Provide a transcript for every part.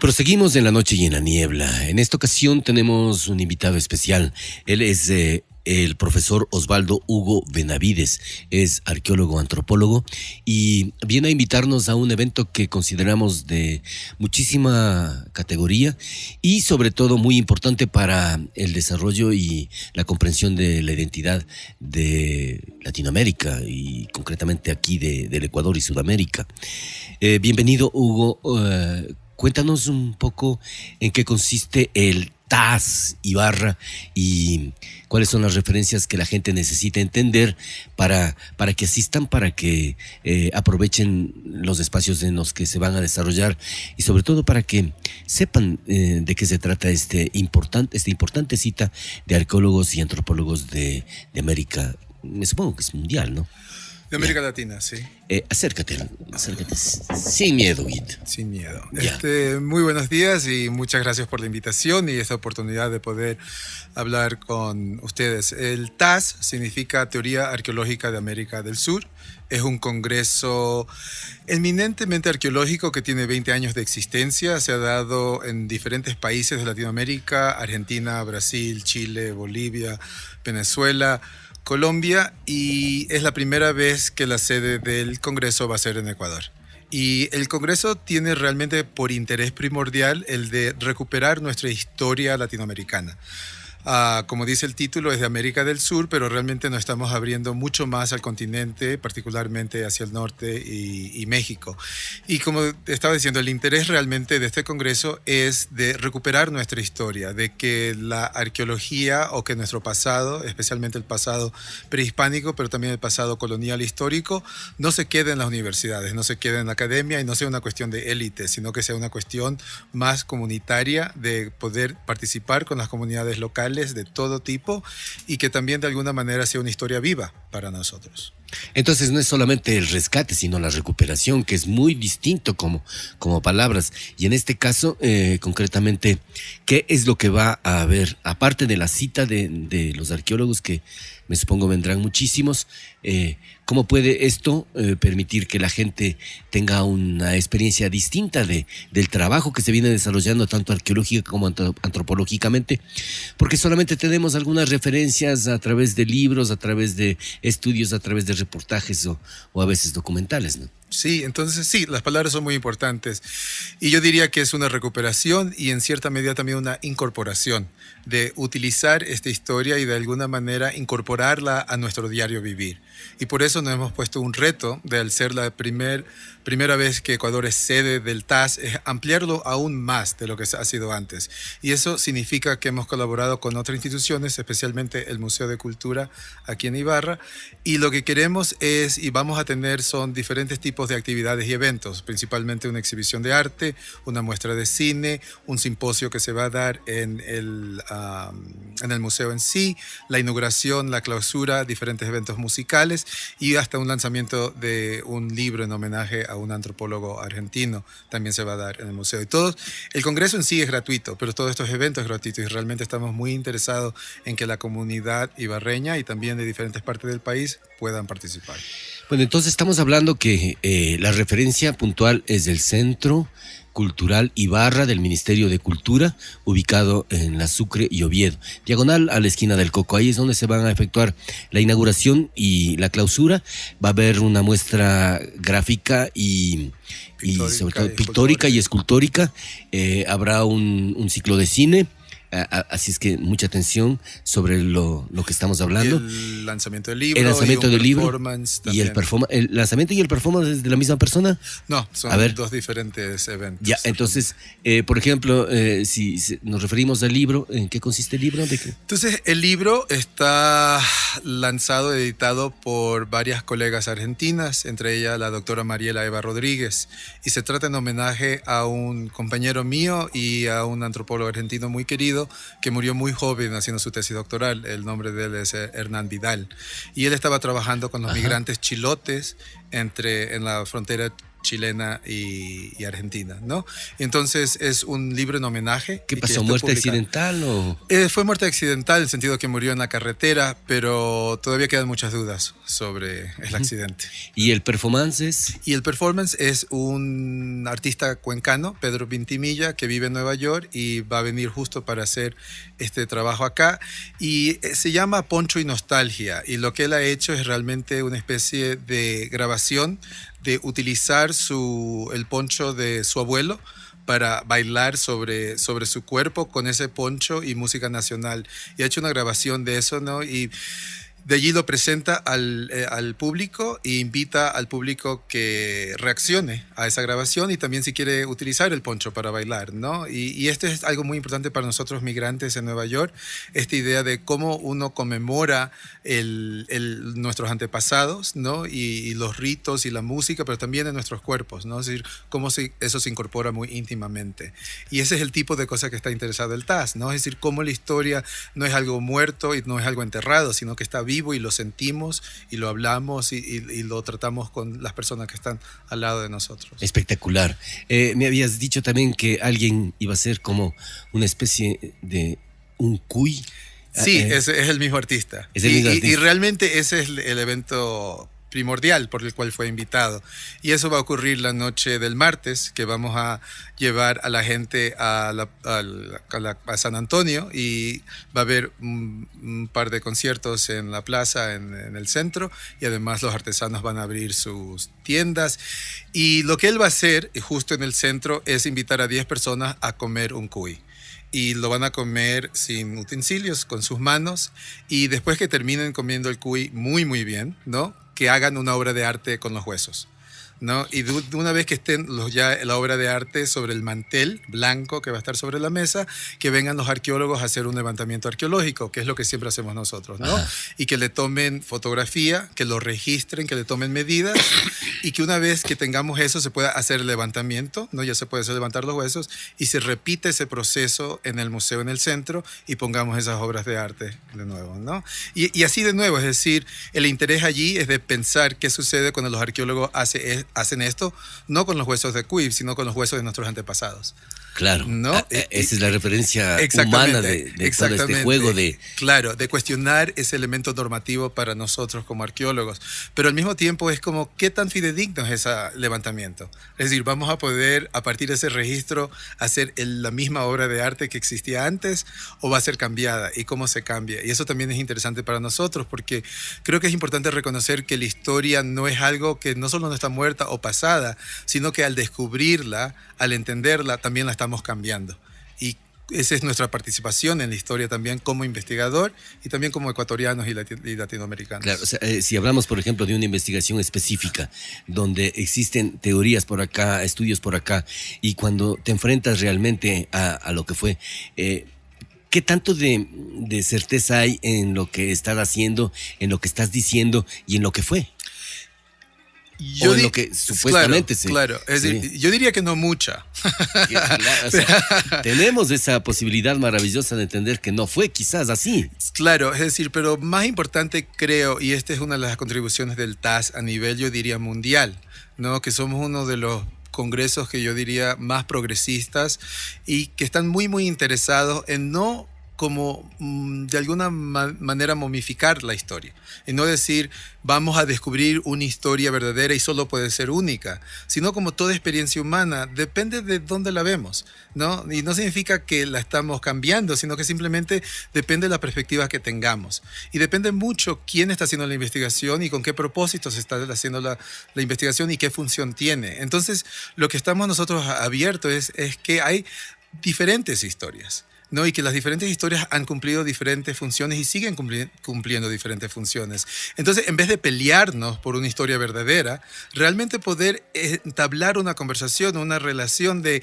Proseguimos en la noche y en la niebla. En esta ocasión tenemos un invitado especial. Él es eh, el profesor Osvaldo Hugo Benavides. Es arqueólogo, antropólogo y viene a invitarnos a un evento que consideramos de muchísima categoría y sobre todo muy importante para el desarrollo y la comprensión de la identidad de Latinoamérica y concretamente aquí de, del Ecuador y Sudamérica. Eh, bienvenido Hugo. Eh, cuéntanos un poco en qué consiste el TAS Ibarra y cuáles son las referencias que la gente necesita entender para, para que asistan, para que eh, aprovechen los espacios en los que se van a desarrollar y sobre todo para que sepan eh, de qué se trata este importante, esta importante cita de arqueólogos y antropólogos de América, me supongo que es mundial, ¿no? De América Latina, sí. Eh, acércate, acércate. Sin miedo, Guit. Sin miedo. Este, muy buenos días y muchas gracias por la invitación y esta oportunidad de poder hablar con ustedes. El TAS significa Teoría Arqueológica de América del Sur. Es un congreso eminentemente arqueológico que tiene 20 años de existencia. Se ha dado en diferentes países de Latinoamérica, Argentina, Brasil, Chile, Bolivia, Venezuela. Colombia y es la primera vez que la sede del Congreso va a ser en Ecuador. Y el Congreso tiene realmente por interés primordial el de recuperar nuestra historia latinoamericana. Ah, como dice el título, es de América del Sur, pero realmente nos estamos abriendo mucho más al continente, particularmente hacia el norte y, México. Y como estaba diciendo, el interés realmente de este Congreso es de recuperar nuestra historia, de que la arqueología o que nuestro pasado, especialmente el pasado prehispánico, pero también el pasado colonial histórico, no se quede en las universidades, no se quede en la academia y no sea una cuestión de élite, sino que sea una cuestión más comunitaria de poder participar con las comunidades locales de todo tipo y que también de alguna manera sea una historia viva para nosotros. Entonces no es solamente el rescate, sino la recuperación, que es muy distinto como, como palabras. Y en este caso, eh, concretamente, ¿qué es lo que va a haber? Aparte de la cita de, de los arqueólogos que me supongo vendrán muchísimos. Eh, ¿Cómo puede esto eh, permitir que la gente tenga una experiencia distinta de, del trabajo que se viene desarrollando tanto arqueológica como antropológicamente? Porque solamente tenemos algunas referencias a través de libros, a través de estudios, a través de reportajes o, o a veces documentales, ¿no? Sí, entonces sí, las palabras son muy importantes. Y yo diría que es una recuperación y en cierta medida también una incorporación de utilizar esta historia y de alguna manera incorporarla a nuestro diario vivir. Y por eso nos hemos puesto un reto de al ser la primer, primera vez que Ecuador es sede del TAS, es ampliarlo aún más de lo que ha sido antes. Y eso significa que hemos colaborado con otras instituciones, especialmente el Museo de Cultura aquí en Ibarra. Y lo que queremos es, y vamos a tener, son diferentes tipos de actividades y eventos, principalmente una exhibición de arte, una muestra de cine, un simposio que se va a dar en el, en el museo en sí, la inauguración, la clausura, diferentes eventos musicales y hasta un lanzamiento de un libro en homenaje a un antropólogo argentino también se va a dar en el museo. Y todo, el congreso en sí es gratuito, pero todos estos eventos es gratuito y realmente estamos muy interesados en que la comunidad ibarreña y también de diferentes partes del país puedan participar. Bueno, entonces estamos hablando que eh, la referencia puntual es del centro Cultural Ibarra del Ministerio de Cultura, ubicado en la Sucre y Oviedo, diagonal a la esquina del Coco. Ahí es donde se van a efectuar la inauguración y la clausura. Va a haber una muestra gráfica y, sobre todo pictórica y escultórica. Eh, habrá un, un ciclo de cine Así es que mucha atención sobre lo, lo que estamos hablando. el lanzamiento del libro. El lanzamiento del libro. Y el. ¿El lanzamiento y el performance es de la misma persona? No, son dos diferentes eventos. Ya, entonces, eh, por ejemplo, eh, si nos referimos al libro, ¿en qué consiste el libro? ¿De qué? Entonces, el libro está lanzado, editado por varias colegas argentinas, entre ellas la doctora Mariela Eva Rodríguez, y se trata en homenaje a un compañero mío y a un antropólogo argentino muy querido que murió muy joven haciendo su tesis doctoral. El nombre de él es eh, Hernán Vidal. Y él estaba trabajando con los migrantes chilotes entre, en la frontera chilena y, argentina, ¿no? Entonces es un libro en homenaje. ¿Qué pasó? ¿Muerte accidental o...? Eh, fue muerte accidental en el sentido que murió en la carretera, pero todavía quedan muchas dudas sobre el accidente. ¿Y el performance es? Y el performance es un artista cuencano, Pedro Vintimilla, que vive en Nueva York y va a venir justo para hacer este trabajo acá. Y eh, se llama Poncho y Nostalgia. Y lo que él ha hecho es realmente una especie de grabación de utilizar su, el poncho de su abuelo para bailar sobre, sobre su cuerpo con ese poncho y música nacional. Y ha hecho una grabación de eso, ¿no? Y de allí lo presenta al, eh, al, público e invita al público que reaccione a esa grabación y también si quiere utilizar el poncho para bailar, ¿no? Y, y, esto es algo muy importante para nosotros migrantes en Nueva York, esta idea de cómo uno conmemora el, el, nuestros antepasados, ¿no? Y, los ritos y la música, pero también en nuestros cuerpos, ¿no? Es decir, cómo se, eso se incorpora muy íntimamente. Y ese es el tipo de cosa que está interesado el TAS, ¿no? Es decir, cómo la historia no es algo muerto y no es algo enterrado, sino que está vivo y lo sentimos y lo hablamos y, y, y, lo tratamos con las personas que están al lado de nosotros. Espectacular. Eh, me habías dicho también que alguien iba a ser como una especie de un cuy. Sí, eh, es, es, el mismo artista. Es el mismo y, artista. y, realmente ese es el evento primordial por el cual fue invitado. Y eso va a ocurrir la noche del martes, que vamos a llevar a la gente a, San Antonio y va a haber un, par de conciertos en la plaza, en, el centro, y además los artesanos van a abrir sus tiendas. Y lo que él va a hacer, justo en el centro, es invitar a 10 personas a comer un cuy y lo van a comer sin utensilios, con sus manos, y después que terminen comiendo el cuy muy, muy bien, ¿no? Que hagan una obra de arte con los huesos. ¿No? Y de una vez que estén los, ya la obra de arte sobre el mantel blanco que va a estar sobre la mesa, que vengan los arqueólogos a hacer un levantamiento arqueológico, que es lo que siempre hacemos nosotros, ¿no? Y que le tomen fotografía, que lo registren, que le tomen medidas y que una vez que tengamos eso se pueda hacer el levantamiento, ¿no? Ya se puede hacer levantar los huesos y se repite ese proceso en el museo en el centro y pongamos esas obras de arte de nuevo, ¿no? Y, y así de nuevo, es decir, el interés allí es de pensar qué sucede cuando los arqueólogos hacen hacen esto no con los huesos de Cuib, sino con los huesos de nuestros antepasados. Claro, ¿no? A, esa es la referencia humana de, de todo este juego de... Claro, de cuestionar ese elemento normativo para nosotros como arqueólogos, pero al mismo tiempo es como, ¿qué tan fidedigno es ese levantamiento? Es decir, ¿vamos a poder a partir de ese registro hacer el, la misma obra de arte que existía antes o va a ser cambiada? ¿Y cómo se cambia? Y eso también es interesante para nosotros porque creo que es importante reconocer que la historia no es algo que no solo no está muerta o pasada, sino que al descubrirla, al entenderla, también la estamos cambiando. Y esa es nuestra participación en la historia también como investigador y también como ecuatorianos y, y latinoamericanos. Claro, o sea, eh, si hablamos, por ejemplo, de una investigación específica, donde existen teorías por acá, estudios por acá, y cuando te enfrentas realmente a, a lo que fue... Eh, ¿Qué tanto de, de certeza hay en lo que estás haciendo, en lo que estás diciendo y en lo que fue? Yo o en lo que supuestamente claro, se. Claro, es sí. decir, yo diría que no mucha. Claro, o sea, tenemos esa posibilidad maravillosa de entender que no fue quizás así. Claro, es decir, pero más importante creo, y esta es una de las contribuciones del TAS a nivel, yo diría, mundial, ¿no? que somos uno de los congresos que yo diría más progresistas y que están muy, muy interesados en no como mm, de alguna ma manera momificar la historia y no decir vamos a descubrir una historia verdadera y solo puede ser única, sino como toda experiencia humana depende de dónde la vemos, ¿no? Y no significa que la estamos cambiando, sino que simplemente depende de la perspectiva que tengamos y depende mucho quién está haciendo la investigación y con qué propósitos está haciendo la, la investigación y qué función tiene. Entonces, lo que estamos nosotros abiertos es, es que hay diferentes historias. ¿No? y que las diferentes historias han cumplido diferentes funciones y siguen cumpli cumpliendo diferentes funciones. Entonces, en vez de pelearnos por una historia verdadera, realmente poder entablar una conversación, una relación de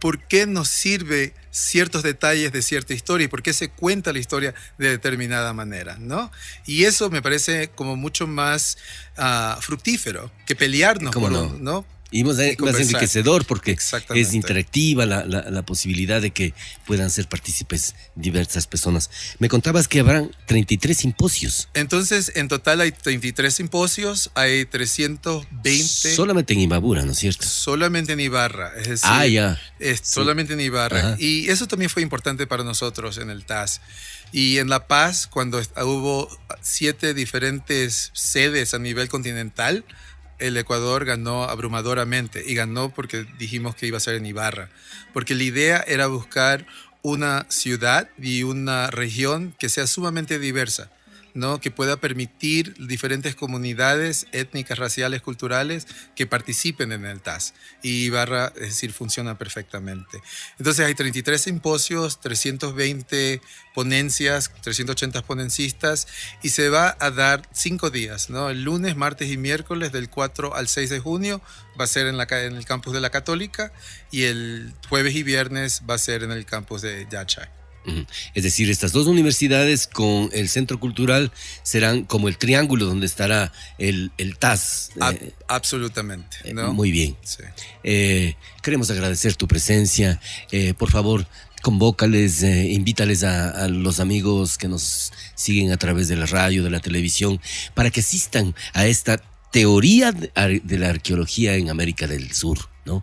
por qué nos sirve ciertos detalles de cierta historia y por qué se cuenta la historia de determinada manera, ¿no? Y eso me parece como mucho más uh, fructífero que pelearnos ¿Cómo por no? un, ¿no? Y más, enriquecedor porque es interactiva la, la, posibilidad de que puedan ser partícipes diversas personas. Me contabas que habrán 33 simposios. Entonces, en total hay 33 simposios, hay 320. Solamente en Imbabura, ¿no es cierto? Solamente en Ibarra. Es decir, ah, ya. Es solamente en Ibarra. Y eso también fue importante para nosotros en el TAS. Y en La Paz, cuando hubo siete diferentes sedes a nivel continental, el Ecuador ganó abrumadoramente y ganó porque dijimos que iba a ser en Ibarra, porque la idea era buscar una ciudad y una región que sea sumamente diversa ¿no? que pueda permitir diferentes comunidades étnicas, raciales, culturales que participen en el TAS. Y Ibarra, es decir, funciona perfectamente. Entonces hay 33 simposios, 320 ponencias, 380 ponencistas y se va a dar cinco días, ¿no? El lunes, martes y miércoles del 4 al 6 de junio va a ser en, en el campus de la Católica y el jueves y viernes va a ser en el campus de Yachay. Es decir, estas dos universidades con el centro cultural serán como el triángulo donde estará el, el TAS. Eh, absolutamente. Eh, muy bien. Eh, queremos agradecer tu presencia. por favor, convócales, invítales a, a, los amigos que nos siguen a través de la radio, de la televisión, para que asistan a esta teoría de la arqueología en América del Sur. ¿No?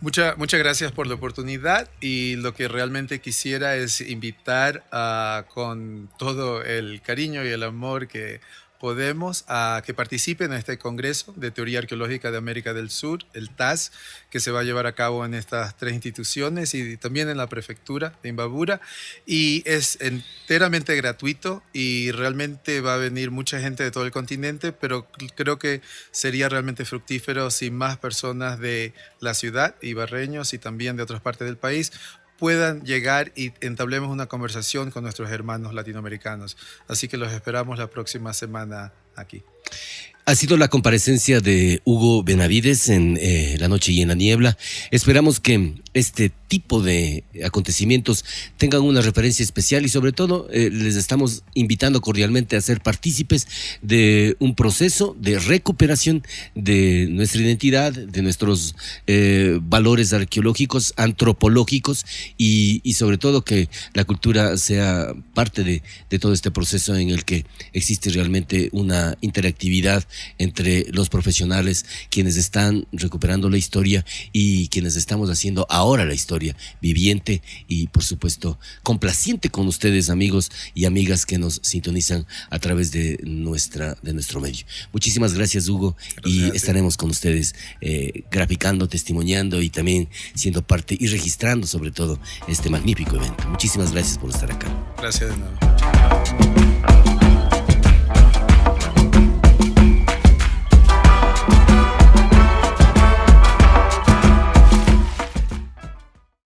muchas gracias por la oportunidad y lo que realmente quisiera es invitar a, con todo el cariño y el amor que podemos a que participen en este Congreso de Teoría Arqueológica de América del Sur, el TAS, que se va a llevar a cabo en estas tres instituciones y también en la prefectura de Imbabura. Y es enteramente gratuito y realmente va a venir mucha gente de todo el continente, pero creo que sería realmente fructífero si más personas de la ciudad, ibarreños y también de otras partes del país, puedan llegar y entablemos una conversación con nuestros hermanos latinoamericanos. Así que los esperamos la próxima semana aquí. Ha sido la comparecencia de Hugo Benavides en eh, La Noche y en la Niebla. Esperamos que este tipo de acontecimientos tengan una referencia especial y sobre todo eh, les estamos invitando cordialmente a ser partícipes de un proceso de recuperación de nuestra identidad, de nuestros eh, valores arqueológicos, antropológicos y, sobre todo que la cultura sea parte de, de todo este proceso en el que existe realmente una interactividad entre los profesionales, quienes están recuperando la historia y quienes estamos haciendo ahora la historia viviente y por supuesto complaciente con ustedes amigos y amigas que nos sintonizan a través de nuestra de nuestro medio. Muchísimas gracias Hugo y estaremos con ustedes eh, graficando, testimoniando y también siendo parte y registrando sobre todo este magnífico evento. Muchísimas gracias por estar acá. Gracias de nuevo.